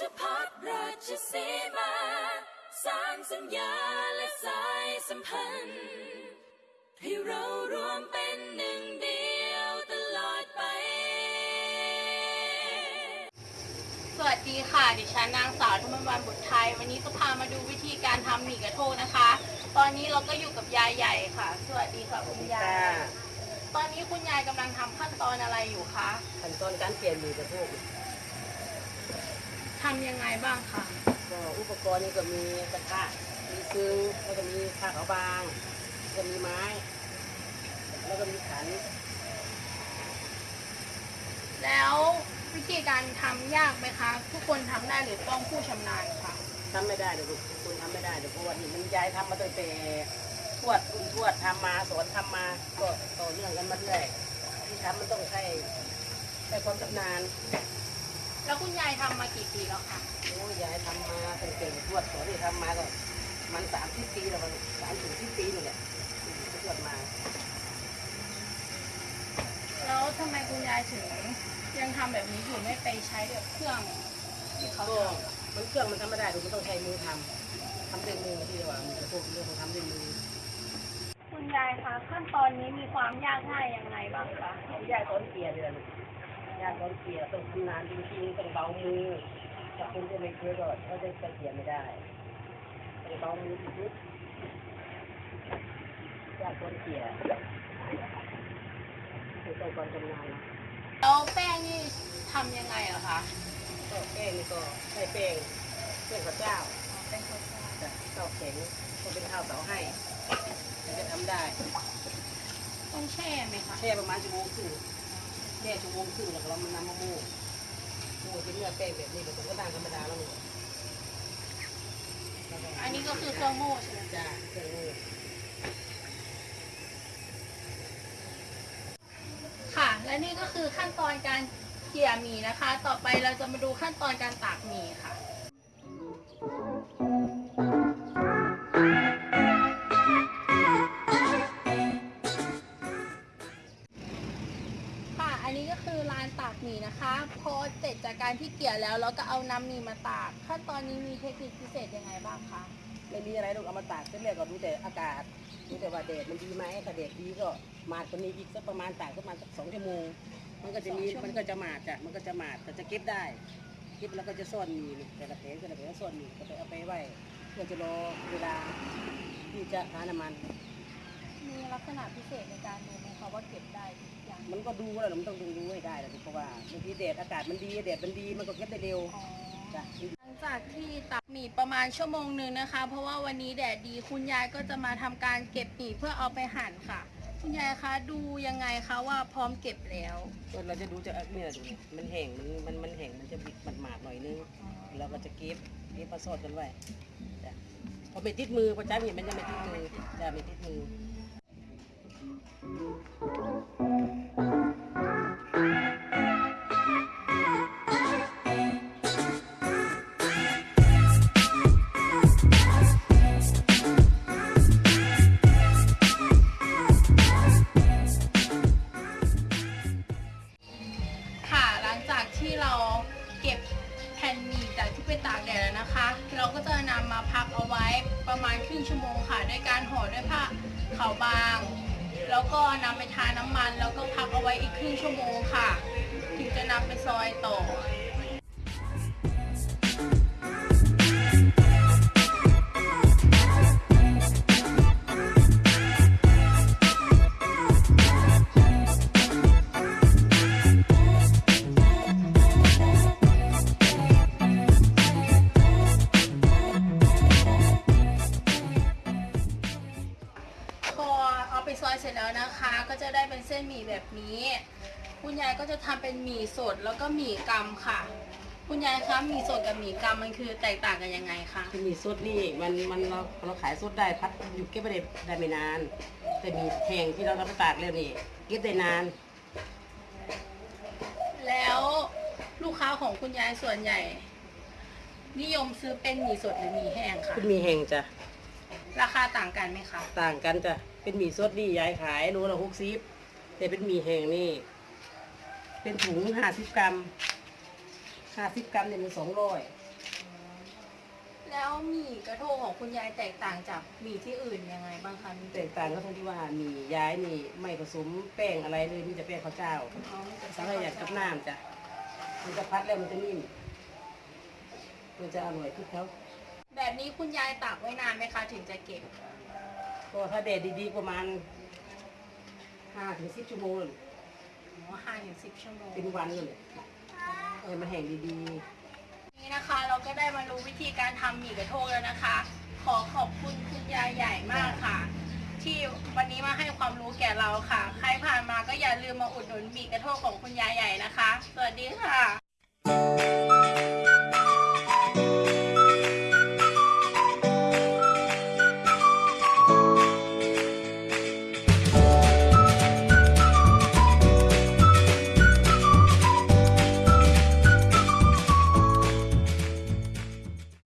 ชพัฒราชสีมา สร้างสัญญาและสายสัมพันธ์ให้เรารวมเป็นหนึ่งเดียวตลอดไป สวัสดีค่ะ ดิฉันนางสาวธมวันบุตรไทย วันนี้จะพามาดูวิธีการทำหมี่กระโทกนะคะ ตอนนี้เราก็อยู่กับยายใหญ่ค่ะ สวัสดีค่ะคุณยายค่ะตอนนี้คุณยายกำลังทำขั้นตอนอะไรอยู่คะ ขั้นตอนการเปลี่ยนหมีกระพุก ทำยังไงบ้างคะก็อุปกรณ์นี่ก็มีกระทะมีซึ้งแล้วก็มีผ้าขาวบางแล้วก็มีไม้ แล้วก็มีขันแล้ววิธีการทำยากไหมคะ ทุกคนทำได้หรือต้องผู้ชำนาญคะทำไม่ได้เดี๋ยวคุณทำไม่ได้เดี๋ยวเพราะว่านี่มันยายทำมาตั้งแต่ทวดคุณทวดทำมาสอนทำมาก็ต่อเนื่องกันมาเรื่อยที่ทำมันต้องใช้ใช้ความชำนาญ แล้วคุณยายทำมากี่ปีแล้วคะโอ้ยยายทำมาตั้งแต่ทวดสอนที่ทำมาก็มันสามสิบปีแล้วมันสามถึงสิบปีนี่แหละที่ทวดมา แล้วทำไมคุณยายถึงยังทำแบบนี้อยู่ไม่ไปใช้แบบเครื่องที่เขาก็ทำ มันเครื่องมันทำไม่ได้ดูมันต้องใช้มือทำทำด้วยมือที่เรียกว่ามันจะพวกเรื่องของทำด้วยมือ คุณยายคะขั้นตอนนี้มีความยากง่ายยังไงบ้างคะยายสอนเกียร์เลยนะ ยายสอนเกียร์ต้องทำนานจริงๆต้องเบามือถ้าคุณจะไม่เคยก็เขาจะเกียร์ไม่ได้ต้องเบามือนิดๆยายสอนเกียร์คือต้องความชำนาญนะแล้วแป้งนี่ทำยังไงเหรอคะก็แป้งนี่ก็ใช้แป้งแป้งข้าวเจ้าเป็นข้าวเจ้าจะข้าวแข็งก็เป็นข้าวเสาให้ถึงจะทำได้ ต้องแช่ไหมคะแช่ประมาณชั่วโมงครึ่ง แค่ชั่วโมงครึ่งแล้วก็เรามันนำมาโม่โม่เป็นเนื้อแป้งแบบนี้แบบก็ต่างธรรมดาแล้วนี่อันนี้ก็คือเครื่องโม่ใช่ไหมจ้าเครื่องโม่ค่ะ และนี่ก็คือขั้นตอนการเกี่ยหมี่นะคะ ต่อไปเราจะมาดูขั้นตอนการตากหมี่ค่ะานตากหมี่นะคะ พอเสร็จจากการที่เกี่ยแล้วเราก็เอาน้ำหมี่มาตากขั้นตอนนี้มีเทคนิคพิเศษยังไงบ้างคะไม่มีอะไรลูกเอามาตากเสร็จแล้วก็ดูแต่อากาศดูแต่ว่าแดดมันดีไหมถ้าแดดดีก็มาดกว่านี้อีกสักประมาณตากประมาณสักสองชั่วโมงมันก็จะมีสองชั่วโมงมันก็จะหมาดจ้ะมันก็จะหมาดแต่จะเก็บได้เก็บแล้วก็จะซ่อนมีนี่แต่ละแผงแต่ละแผงก็ซ่อนมีก็ไปเอาไปไว้เพื่อจะรอเวลาที่จะทาน้ำมันมี ลักษณะพิเศษในการดูไหมคะว่าเก็บได้ทุกอย่างมันก็ดูแล้วมันต้องดูดูให้ได้แหละเพราะว่าบางทีแดดอากาศมันดีแดดมันดีมันก็เก็บได้เร็วอ๋อ จ้ะ หลังจากที่ตักหมี่ประมาณชั่วโมงหนึ่งนะคะ เพราะว่าวันนี้แดดดีคุณยายก็จะมาทำการเก็บหมี่เพื่อเอาไปหั่นค่ะ คุณยายคะดูยังไงคะว่าพร้อมเก็บแล้วก็เราจะดูจะเนี่ยดูนี่มันแห้งมันมันมันแห้งมันจะบิดมันหมาดหน่อยนึงเราก็จะเก็บเก็บมาซอดกันไว้จ้ะพอไม่ติดมือพอจ้าเห็นมันจะไม่ติดมือจะไม่ติดมือ กแดดแล้วนะคะ เราก็จะนำมาพักเอาไว้ประมาณครึ่งชั่วโมงค่ะด้วยการห่อด้วยผ้าขาวบาง แล้วก็นำไปทาน้ำมัน แล้วก็พักเอาไว้อีกครึ่งชั่วโมงค่ะ ถึงจะนำไปซอยต่อ ไปซอยเสร็จแล้วนะคะ ก็จะได้เป็นเส้นหมี่แบบนี้ คุณยายก็จะทำเป็นหมี่สดแล้วก็หมี่กำค่ะ คุณยายคะหมี่สดกับหมี่กำมันคือแตกต่างกันยังไงคะคือมีสดนี่มันมันเราเราขายสดได้พัดอยู่เก็บไปได้ได้ไม่นาน แต่มีแห้งที่เราเราไปตากแล้วนี่เก็บได้นาน แล้วลูกค้าของคุณยายส่วนใหญ่ นิยมซื้อเป็นหมี่สดหรือหมี่แห้งคะเป็นหมีแห้งจ้ะราคาต่างกันไหมคะ ต่างกันจ้ะ เป็นหมี่สดนี่ยายขายโลละหกสิบแต่เป็นหมี่แห้งนี่ เป็นถุงห้าสิบกรัมห้าสิบกรัมเนี่ยมันสองร้อยแล้วหมี่กระทงของคุณยายแตกต่างจากหมี่ที่อื่นยังไงบ้างคะมีแตกต่างก็ตรงที่ว่ามีย้ายนี่ไม่ผสมแป้งอะไรเลยมีแต่แป้งข้าวเจ้าอ๋อมีแต่สังขยากับน้ำจ้ะมันจะพัดแล้วมันจะนิ่มมันจะอร่อยทุกเขาแบบนี้คุณยายตากไว้นานไหมคะถึงจะเก็บ ก็ถ้าแดดดีๆประมาณห้าถึงสิบชั่วโมงเลยอ๋อห้าถึงสิบชั่วโมงเป็นวันเลยเออมันแห้งดีนี่นะคะเราก็ได้มารู้วิธีการทำหมี่กระทงแล้วนะคะ ขอขอบคุณคุณยายใหญ่มากค่ะ ที่วันนี้มาให้ความรู้แก่เราค่ะ ใครผ่านมาก็อย่าลืมมาอุดหนุนหมี่กระทงของคุณยายใหญ่นะคะ สวัสดีค่ะ